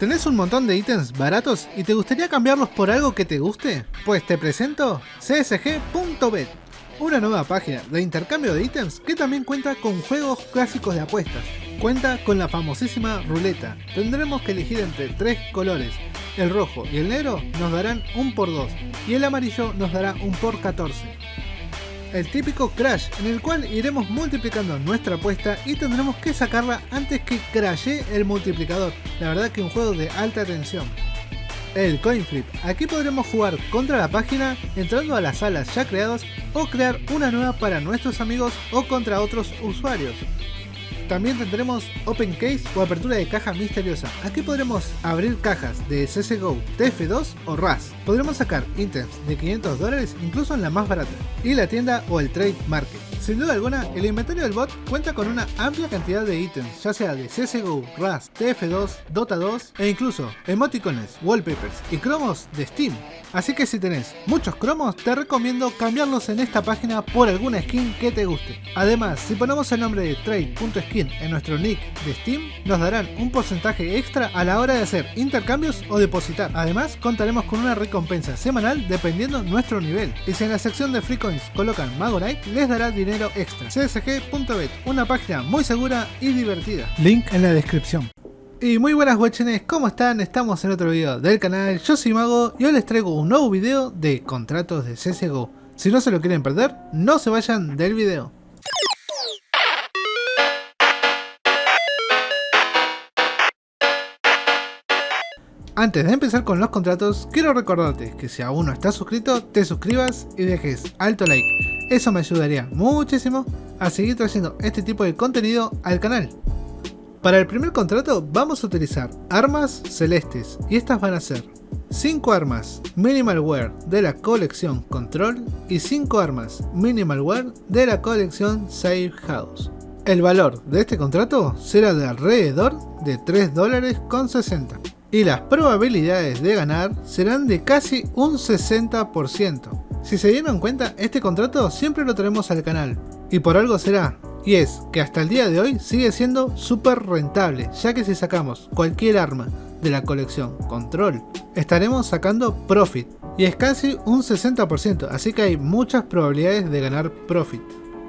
¿Tenés un montón de ítems baratos y te gustaría cambiarlos por algo que te guste? Pues te presento csg.bet, una nueva página de intercambio de ítems que también cuenta con juegos clásicos de apuestas. Cuenta con la famosísima ruleta. Tendremos que elegir entre tres colores. El rojo y el negro nos darán un por 2 y el amarillo nos dará un por 14 el típico crash en el cual iremos multiplicando nuestra apuesta y tendremos que sacarla antes que crashe el multiplicador. La verdad que un juego de alta tensión. El coin flip. Aquí podremos jugar contra la página entrando a las salas ya creadas o crear una nueva para nuestros amigos o contra otros usuarios. También tendremos Open Case o apertura de caja misteriosa. Aquí podremos abrir cajas de CSGO, TF2 o RAS. Podremos sacar ítems de 500 dólares incluso en la más barata. Y la tienda o el Trade Market. Sin duda alguna, el inventario del bot cuenta con una amplia cantidad de ítems, ya sea de CSGO, RAS, TF2, Dota 2 e incluso emoticones, wallpapers y cromos de Steam. Así que si tenés muchos cromos, te recomiendo cambiarlos en esta página por alguna skin que te guste. Además, si ponemos el nombre de trade.skin en nuestro nick de Steam, nos darán un porcentaje extra a la hora de hacer intercambios o depositar. Además, contaremos con una recompensa semanal dependiendo nuestro nivel. Y si en la sección de free coins colocan Magorite, les dará dinero extra. csg.bet, una página muy segura y divertida. Link en la descripción. Y muy buenas guachines, ¿cómo están? Estamos en otro video del canal, yo soy Mago y hoy les traigo un nuevo video de contratos de CSGO. Si no se lo quieren perder, no se vayan del video. Antes de empezar con los contratos, quiero recordarte que si aún no estás suscrito, te suscribas y dejes alto like. Eso me ayudaría muchísimo a seguir trayendo este tipo de contenido al canal. Para el primer contrato vamos a utilizar armas celestes y estas van a ser 5 armas Minimal Wear de la colección Control y 5 armas Minimal Wear de la colección Safe House. El valor de este contrato será de alrededor de 3 dólares con 60 y las probabilidades de ganar serán de casi un 60%. Si se dieron cuenta, este contrato siempre lo traemos al canal, y por algo será, y es que hasta el día de hoy sigue siendo súper rentable, ya que si sacamos cualquier arma de la colección Control, estaremos sacando Profit, y es casi un 60%, así que hay muchas probabilidades de ganar Profit.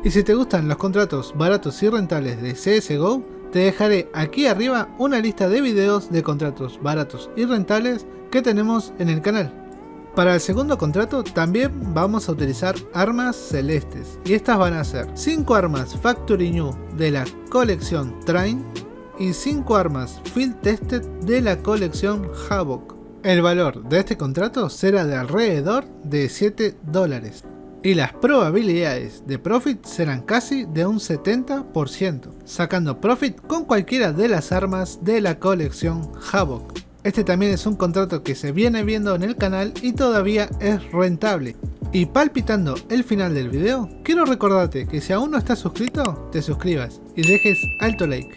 Y si te gustan los contratos baratos y rentables de CSGO, te dejaré aquí arriba una lista de videos de contratos baratos y rentables que tenemos en el canal. Para el segundo contrato también vamos a utilizar armas celestes y estas van a ser 5 armas Factory New de la colección Train y 5 armas Field Tested de la colección Havoc. El valor de este contrato será de alrededor de 7 dólares y las probabilidades de profit serán casi de un 70%, sacando profit con cualquiera de las armas de la colección Havoc. Este también es un contrato que se viene viendo en el canal y todavía es rentable. Y palpitando el final del video, quiero recordarte que si aún no estás suscrito, te suscribas y dejes alto like.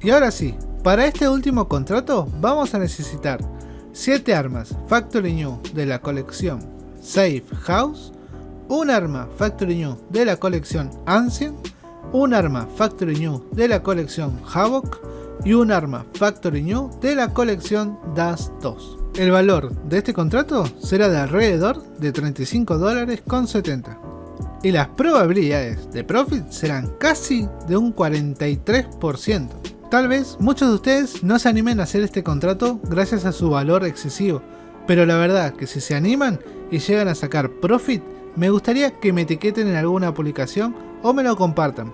Y ahora sí, para este último contrato vamos a necesitar 7 armas Factory New de la colección Safe House, un arma Factory New de la colección Ancient, un arma Factory New de la colección Havoc y un arma Factory New de la colección Das 2. El valor de este contrato será de alrededor de 35 dólares con 70 y las probabilidades de profit serán casi de un 43%. Tal vez muchos de ustedes no se animen a hacer este contrato gracias a su valor excesivo, pero la verdad que si se animan y llegan a sacar profit, me gustaría que me etiqueten en alguna publicación o me lo compartan.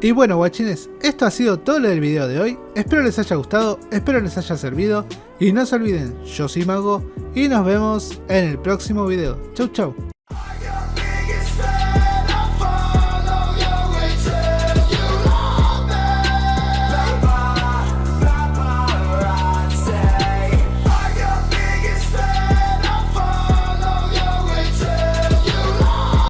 Y bueno guachines, esto ha sido todo lo del video de hoy, espero les haya gustado, espero les haya servido y no se olviden, yo soy Mago y nos vemos en el próximo video. Chau chau.